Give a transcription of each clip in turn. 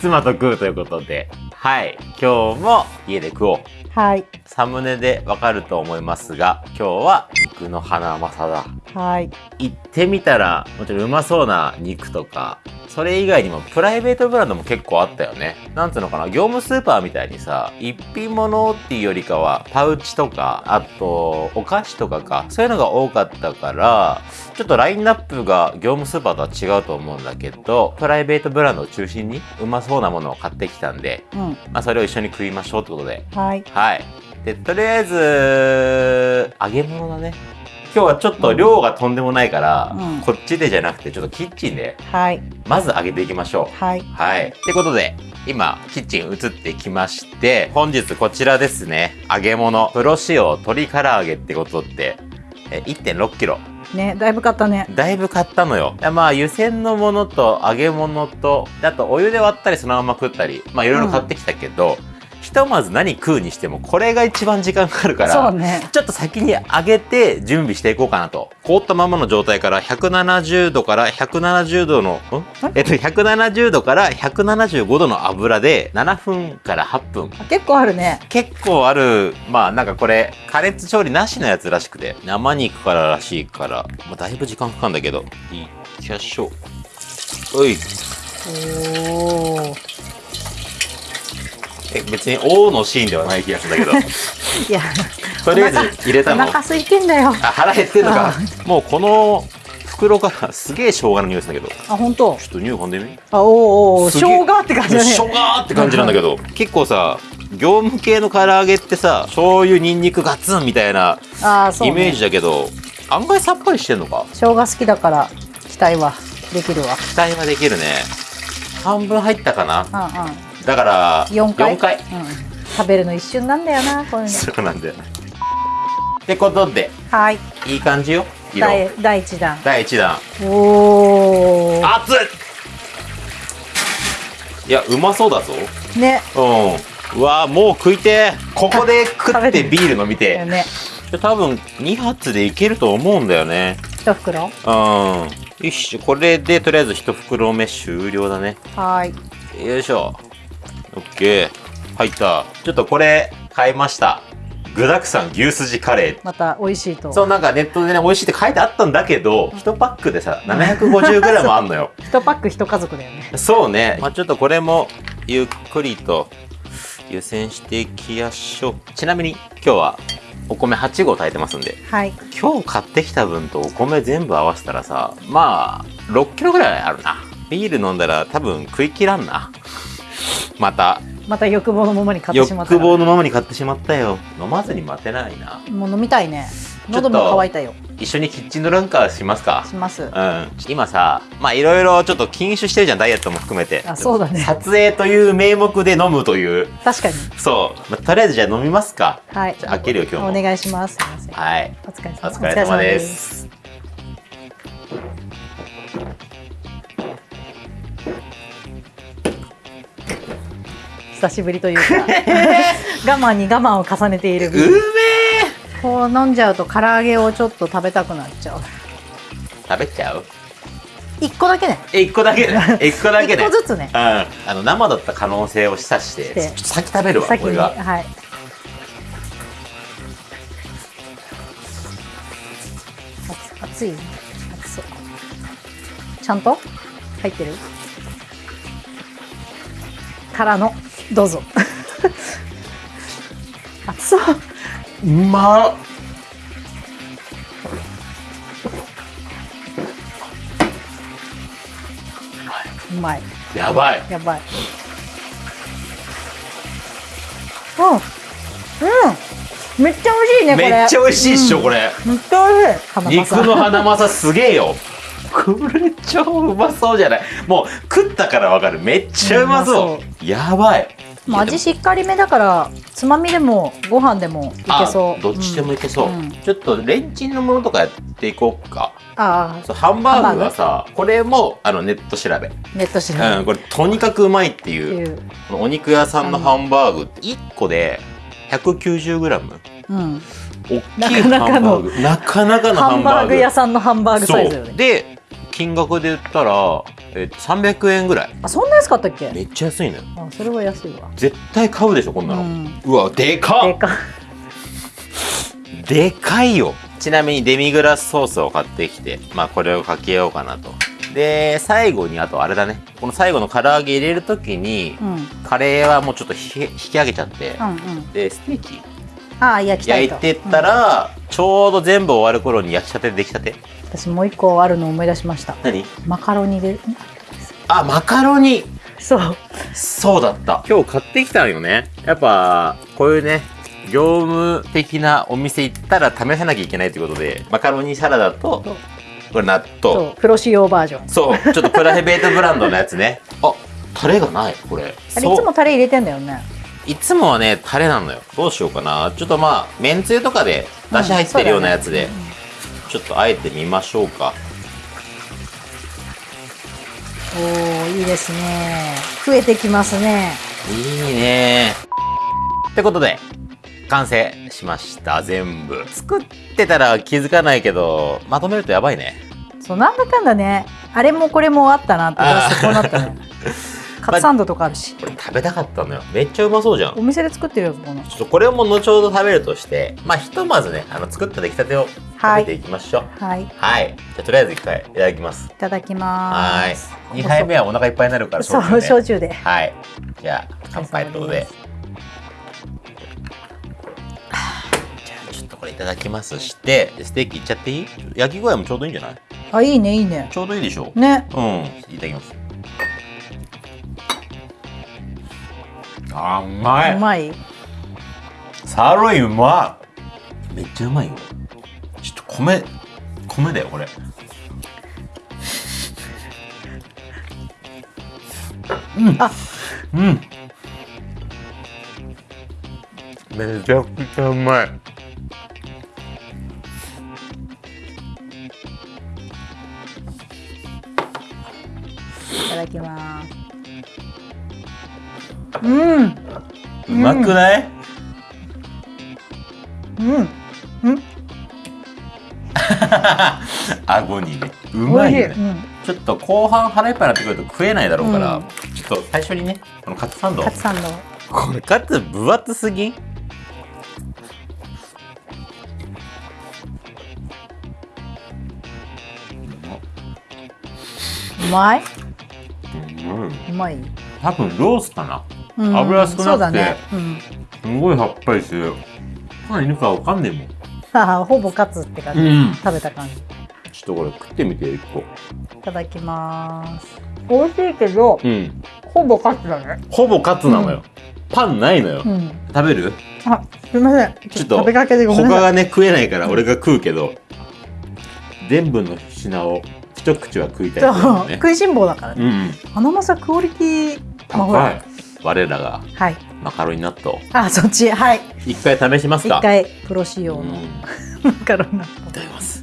妻と食うということで、はい。今日も家で食おう。はい。サムネでわかると思いますが、今日は肉の花まさだ。はい。行ってみたら、もちろんうまそうな肉とか、それ以外にもプライベートブランドも結構あったよね。なんつうのかな、業務スーパーみたいにさ、一品物っていうよりかは、パウチとか、あと、お菓子とかか、そういうのが多かったから、ちょっとラインナップが業務スーパーとは違うと思うんだけど、プライベートブランドを中心にうまそうなものを買ってきたんで、うん。まあそれを一緒に食いましょうってことで、はい。はい。で、とりあえず、揚げ物だね。今日はちょっと量がとんでもないから、うんこっちでじゃなくて、ちょっとキッチンで、はい。まず揚げていきましょう。はい。はい。ってことで、今、キッチン移ってきまして、本日こちらですね。揚げ物、プロ仕様鶏唐揚げってことって、え1.6キロ。ね、だいぶ買ったね。だいぶ買ったのよ。まあ、湯煎のものと揚げ物と、であとお湯で割ったりそのまま食ったり、まあいろいろ買ってきたけど、ひとまず何食うにしても、これが一番時間かかるから、ね。ちょっと先に揚げて準備していこうかなと。凍ったままの状態から170度から170度の、ん？え？っと、170度から175度の油で7分から8分。結構あるね。結構ある、まあなんかこれ、加熱調理なしのやつらしくて、生肉かららしいから、まあだいぶ時間かかるんだけど、いきましょう。おい。おお。え、別に王のシーンではない気がするんだけど、いや、とりあえず入れたの。お腹空いてんだよ。あ、腹減ってんのか。もうこの袋からすげえ生姜の匂いするんだけど、あ、本当？ちょっと匂い噛んでみあ、おーお生姜って感じだね。生姜って感じなんだけど、結構さ、業務系の唐揚げってさ、醤油、ニンニクガツンみたいなあー、そう、ね。イメージだけど、案外さっぱりしてんのか生姜好きだから、期待はできるわ。期待はできるね。半分入ったかなうんうん。だから、4回。4回。うん。食べるの一瞬なんだよな、こういうの。そうなんだよ。ってことで、はい。いい感じよ。色。第第一弾。第1弾。おお。熱いいや、うまそうだぞ。ね。うん。うわーもう食いてーここで食ってビール飲みてね。多分2発でいけると思うんだよね一袋？うんよしこれでとりあえず1袋目終了だねはい。よいしょオッケー。入った。ちょっとこれ買いました。具だくさん牛すじカレー。また美味しいと。そうなんかネットでね美味しいって書いてあったんだけど1パックでさ 750g あんのよ。一パック一家族だよね。そうね、まあ、ちょっとこれもゆっくりと湯煎していきましょう。ちなみに今日はお米8合炊いてますんで。はい。今日買ってきた分とお米全部合わせたらさまあ6キロぐらいあるな。ビール飲んだら多分食い切らんなまたまた欲望のままに買ってしまった欲。望のままに買ってしまったよ飲まずに待てないなもう飲みたいね。喉も渇いたよ。一緒にキッチンドランカーしますかします。うん今さまあいろいろちょっと禁酒してるじゃんダイエットも含めてあ、そうだね。撮影という名目で飲むという確かに。そう、まあ、とりあえずじゃあ飲みますかはい。じゃあ開けるよ今日もお願いします。はいお疲れお様疲れ様です久しぶりというか。我慢に我慢を重ねている。うめえ。こう飲んじゃうと唐揚げをちょっと食べたくなっちゃう。食べちゃう？一個だけね。え 一個だけね。一個だけ一ね個ずつね。うん。あの生だった可能性を示唆してしてちょっと先食べるわ先にこれがはい。熱熱い。熱そう。ちゃんと？入ってる？からの。どうぞ。熱そう。うまっ。うまい。やばい。やばい。うん。うん。めっちゃ美味しいねこれ。めっちゃ美味しいっしょ、うん。これ。めっちゃ美味しい。花肉の花まさすげえよこれ超うまそうじゃない。もう食ったからわかる。めっちゃうまそう。うやばい。まあ味しっかりめだからつまみでもご飯でもいけそう。あどっちでもいけそう、うんちょっとレンチンのものとかやっていこうか。ああハンバーグはさこれもあのネット調べ、ネット調べ。うん、これとにかくうまいってっていう。お肉屋さんのハンバーグ1個で 190g うん、大きいハンバーグ。なかなかのハンバーグ。屋さんのハンバーグサイズよね。で金額で言ったら、えっと、300円ぐらい。あそんな安かったっけ？めっちゃ安いのよ。あそれは安いわ。絶対買うでしょこんなの、ううんわでかっ！でか。でかいよ。ちなみにデミグラスソースを買ってきてまあこれをかけようかなと。で最後にあとあれだね。この最後の唐揚げ入れる時にうん。うんカレーはもうちょっとひ引き上げちゃってうん。でステーキああ焼きたいと。焼いてったら、ちょうど全部終わる頃に焼きたてできたて。うん私もう一個あるの思い出しました。何？マカロニで。あマカロニ。そう。そうだった。今日買ってきたのよね。やっぱこういうね業務的なお店行ったら試さなきゃいけないということでマカロニサラダとこれ納そ豆う。プロ仕様バージョン。そう。ちょっとプライベートブランドのやつね。あタレがないこれ。あれいつもタレ入れてんだよねいつもはねタレなのよ。どうしようかな。ちょっとまあめんつゆとかで出汁入ってるようなやつで、うん。ちょっとあえてみましょうか。おーいいですね。増えてきますね。いいね。ってことで完成しました。全部。作ってたら気づかないけどまとめるとやばいね。そうなんだかんだね。あれもこれもあったなってこなったね カツサンドとかあるし。これ食べたかったのよ。めっちゃうまそうじゃん。お店で作ってるよこのちょっとこれも後ほど食べるとしてまあひとまずねあの作った出来たてを食べていきましょう。はい。いはい、じゃあとりあえず一回いただきます。ただきはまーい。す2杯目はお腹いっぱいになるからそうだね焼酎で。はい。じゃあ乾杯ってことで。じゃあちょっとこれいただきます。してステーキいっちゃっていい？焼き具合もちょうどいいんじゃない？あいいねいいね。ちょうどいいでしょね。うん。いただきますあうまうまい。サーロインうまい。めっちゃうまいよ。ちょっと米米だよこれ。うん。あ。うん。めちゃくちゃうまいうん。うまくない、うん。うん。顎にね。うまいよねうん。ちょっと後半腹いっぱいになってくると食えないだろうから、うん。ちょっと最初にねこのカツサンド。カツサンド。これカツ分厚すぎ？んうまい？うまい、多分ロースかな。うん油少なくて。すごいさっぱりして。る何いるかわかんねえもん。あ ほぼカツって感じ、うん。食べた感じ。ちょっとこれ食ってみて一個。いただきます。美味しいけどうん。ほぼカツだね。ほぼカツなのよ、パンないのよ、うん。食べる？あすみません。ちょっと食べかけでごめんなさい。他がね食えないから俺が食うけど全部の品を一口は食いたいね。食いしん坊だからね、うんうん。花正クオリティ高い我らがはい。マカロニ納豆。あそっち。はい。一回試しますか？一回プロ仕様のうん。いマカロンナただきます。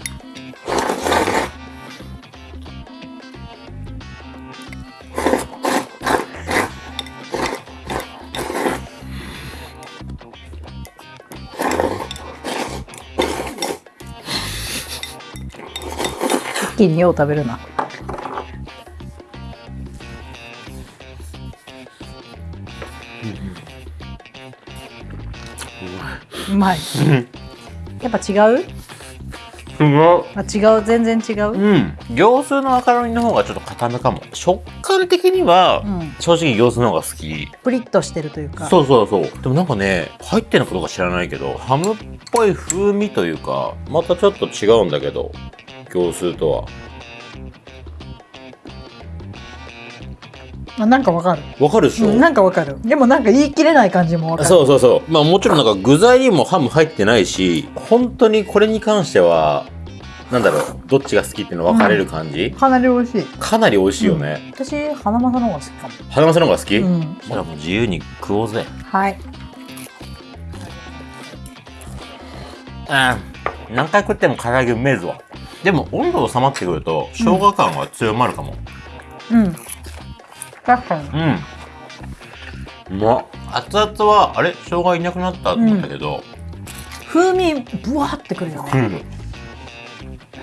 一気によう食べるなうまい。やっぱ違う？すごいあ違う？全然違う、うん。業数のマカロニの方がちょっと硬めかも。食感的には、うん、正直業数の方が好き。プリッとしてるというか。そうそうそう。でもなんかね入ってるのかどうか知らないけどハムっぽい風味というかまたちょっと違うんだけど業数とはあなんかわかる、わかるでしょ、うん、なんかわかる。でもなんか言い切れない感じもわかる。そうそうそう。まあもちろんなんか具材にもハム入ってないし本当にこれに関してはなんだろうどっちが好きっていうの分かれる感じ、かなり美味しい。かなり美味しいよね、私花正の方が好きかも。花正の方が好き、うん。じゃあもう自由に食おうぜ。はい。あ何回食っても唐揚げうめえぞでも温度収まってくると生姜感は強まるかも。うん確かに。うん、うま。っ熱々はあれ？生姜いなくなったと思ったけど、風味ブワーってくるよね。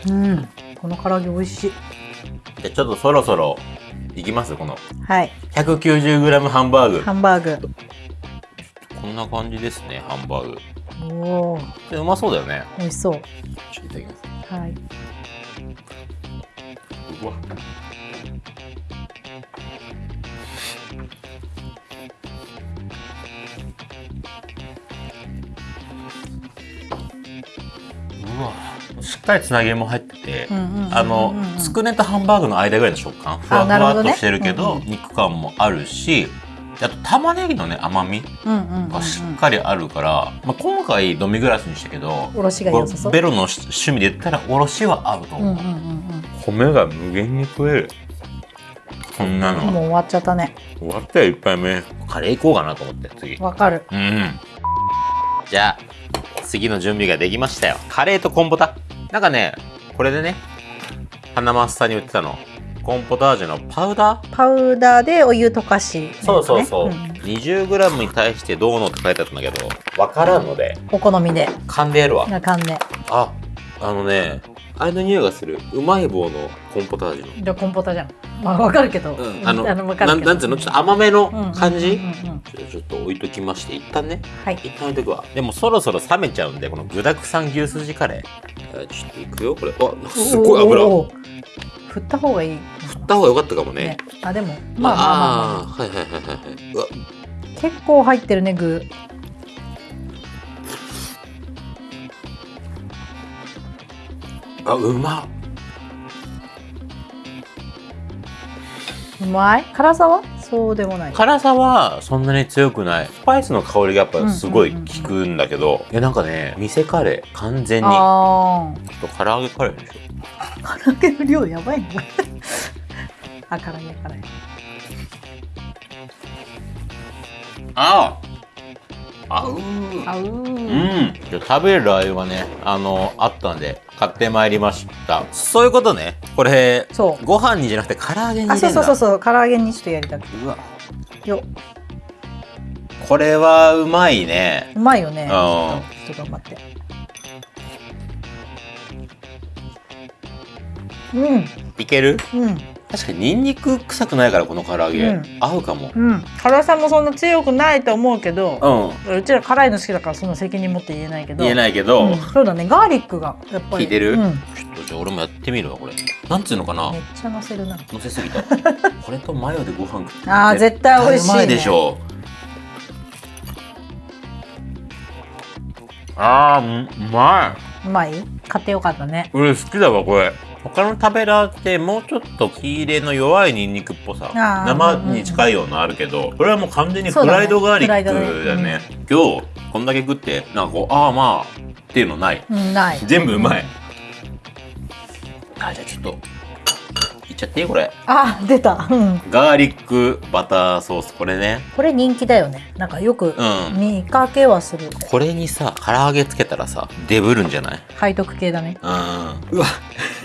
うん。うん。この唐揚げ美味しい。じゃあちょっとそろそろいきます？この。はい。190g ハンバーグ。ハンバーグ。こんな感じですねハンバーグ。おおでうまそうだよね。美味しそう。ちょっといただきます。はい。うしっかりつなぎ目も入ってて、あのつくねとハンバーグの間ぐらいの食感ふわふわっとしてるけどうんうん肉感もあるしあと玉ねぎのね甘みがしっかりあるから、まあ、今回飲みグラスにしたけどおろしが良さそう。ベロの趣味で言ったらおろしは合うと思う、うんうんうん米が無限に食える。こんなのもう終わっちゃったね。終わったよ1杯目。カレー行こうかなと思って次。わかる。うん。じゃあ次の準備ができましたよ。カレーとコンポタ。なんかねこれでね花マスさんに売ってたの。コンポタージュのパウダー？パウダーでお湯溶かし、そうそうそう、ん。20g に対してどうのって書いてあったんだけど分からんので。お好みで。勘でやるわ。な感じで。ああのねあれの匂いがする。うまい棒のコンポタージュの。じゃあコンポタじゃん。まあわかるけど、うん、あのわかるけど。なんなんつうの？ちょっと甘めの感じ、うんうんちょちょっと置いときまして。一旦ね。はい。一旦置いとくわ。でもそろそろ冷めちゃうんでこの具だくさん牛すじカレー、えーちょっといくよ？これ。あすっごい油。おー。振った方がいい。振った方が良かったかもね。ね。あでも。まあまあまあ、まあ、あーはいはいはいはいはい。うわ。結構入ってるね具あうまっ。うまい？辛さは？そうでもない。辛さはそんなに強くない。スパイスの香りがやっぱすごい効くんだけど、いやなんかね店カレー完全に。ちょあっと唐揚げカレーでしょあ唐揚げの量やばいね。あ唐揚げ唐揚げああうーあううーん、食べるラー油がね、あの、あったんで、買ってまいりました。そういうことね。これ、そう。ご飯にじゃなくて唐揚げにあ。そうそうそうそう唐揚げにちょっとやりたくうわ、よ。これはうまいね。うまいよね。うん。ちょっと頑張って。うん。いける？うん確かにニンニク臭くないから、この唐揚げ。うん。合うかも。うん。辛さもそんな強くないと思うけどうん。うちら辛いの好きだからそんな責任持って言えないけど。言えないけど、うん。そうだね。ガーリックがやっぱり。効いてる？うん、めっちょっとじゃあ俺もやってみるわ、これ。なんつうのかな？ちゃ乗せるな。乗せすぎた。これとマヨでご飯食って。あー絶対美味しいね。うまいでしょ。あーううまい。うまい？買ってよかったね。俺好きだわこれ他の食べラーってもうちょっと火入れの弱いニンニクっぽさ生に近いようなあるけどこれはもう完全にフライドガーリックだフライドよねね。今日こんだけ食ってなんかこうああまあっていうのない。うんない。全部うまい。あじゃあちょっとちゃっていい？これ。あ出た、うん、ガーリックバターソース。これね。これ人気だよね。なんかよくうん。見かけはする。これにさ唐揚げつけたらさデブるんじゃない？背徳系だね。うん。うわ。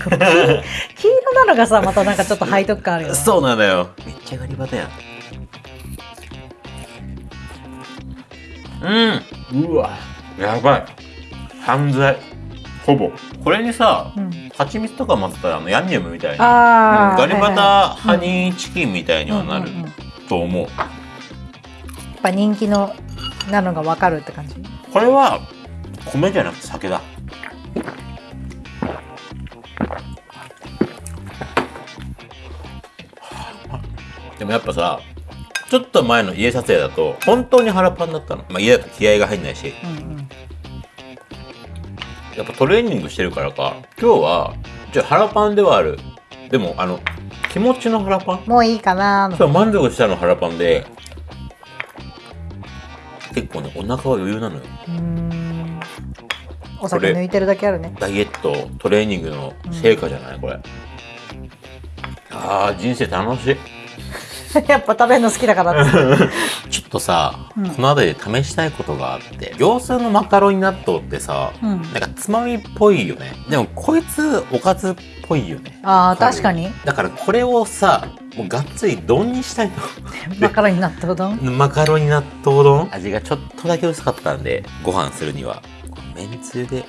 黄色なのがさまたなんかちょっと背徳感あるよね。そうなんだよ。めっちゃガリバタやん。うん。うわ。やばい。犯罪ほぼ。これにさうん、蜂蜜とか混ぜたらあのヤンニョムみたいにあーうん。ガリバタはい。はいハニーチキンみたいにはなる。うんうやっと思う。ぱ人気のなのがわかるって感じ？これは米じゃなくて酒だ。でもやっぱさちょっと前の家撮影だと本当に腹パンだったの、まあ、家だと気合が入んないし。うんうんやっぱトレーニングしてるからか。今日はじゃ腹パンではある。でもあの気持ちの腹パン？もういいかな。ーそう満足したの腹パンで結構ねお腹は余裕なのよ。お酒抜いてるだけあるね。ダイエットトレーニングの成果じゃない、これ。あー人生楽しい。やっぱ食べるの好きだから とさ、うん。この辺りで試したいことがあって業スーのマカロニ納豆ってさ、うん。なんかつまみっぽいよね。でもこいつおかずっぽいよね。あー確かに。だからこれをさもうがっつり丼にしたい マカロニ納豆丼？のマカロニ納豆丼？味がちょっとだけ薄かったんでご飯するには。めんつゆで。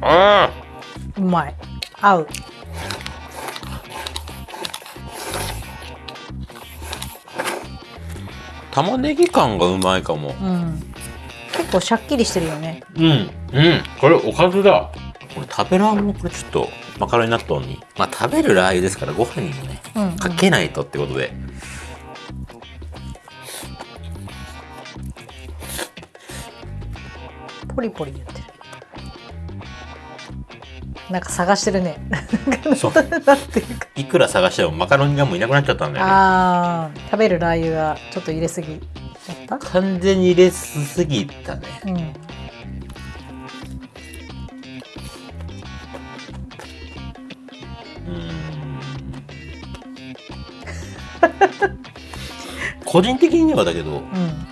あうまい。合う玉ねぎ感がうまいかも。うん。結構シャッキリしてるよね。うん。うん。これおかずだ。これ食べるあんもこれちょっとマカロニ納豆に。まあ食べるラー油ですからご飯にもねうん、うん、かけないとってことで、ポリポリ言って。るなんか探してるね。そう。いくら探してもマカロニがもういなくなっちゃったんだよね。あー食べるラー油がちょっと入れすぎちゃった？完全に入れすぎたね。うん個人的にはだけどうん。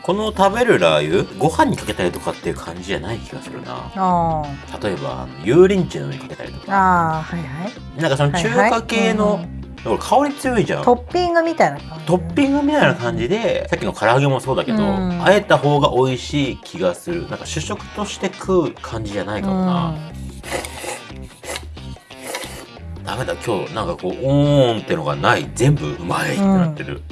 この食べるラー油ご飯にかけたりとかっていう感じじゃない気がするな。あ例えば油淋鶏の上にかけたりとーか。あーはいはい。なんかその中華系はいのはいうん。だから香り強いじゃん。トッピングみたいな感じ。トッピングみたいな感じでさっきの唐揚げもそうだけど、うん。あえた方が美味しい気がする。なんか主食として食う感じじゃないかもな、ダメだ今日なんかこうおーんってのがない。全部うまいってなってる、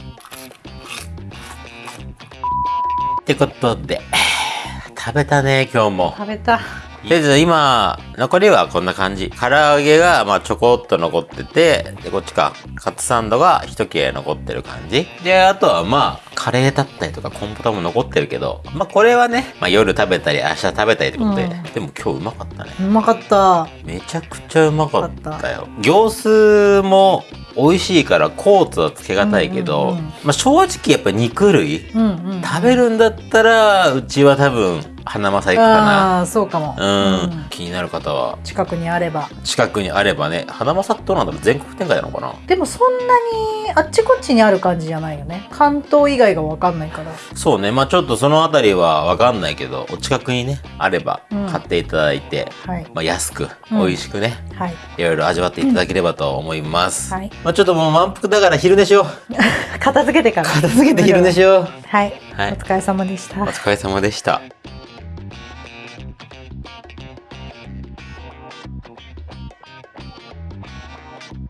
ってことで。食べたね今日も。食べた。とりあえず今残りはこんな感じ。唐揚げがまあちょこっと残っててでこっちか。カツサンドが一切れ残ってる感じ。であとはまあカレーだったりとかコンポタも残ってるけどまあこれはね、まあ、夜食べたり明日食べたりってことで、うん。でも今日うまかったね。うまかった。めちゃくちゃうまかったよ。行数も美味しいからコーツはつけがたいけど、うんうんうん。まあ正直やっぱ肉類うんうん。食べるんだったらうちは多分花正行くかな。ああそうかも。うん、うん。気になる方は。近くにあれば。近くにあればね。花正ってどうなんだろう。全国展開なのかな。でもそんなにあっちこっちにある感じじゃないよね。関東以外が分かんないから。そうね。まあちょっとそのあたりは分かんないけどお近くにねあればうん。買っていただいて、はい。まあ、安くうん。美味しくね、はい。いろいろ味わっていただければと思います、はい。まあちょっともう満腹だから昼寝しよう。片付けてから。片付けて昼寝しよう。はい、はい。お疲れ様でした。お疲れ様でした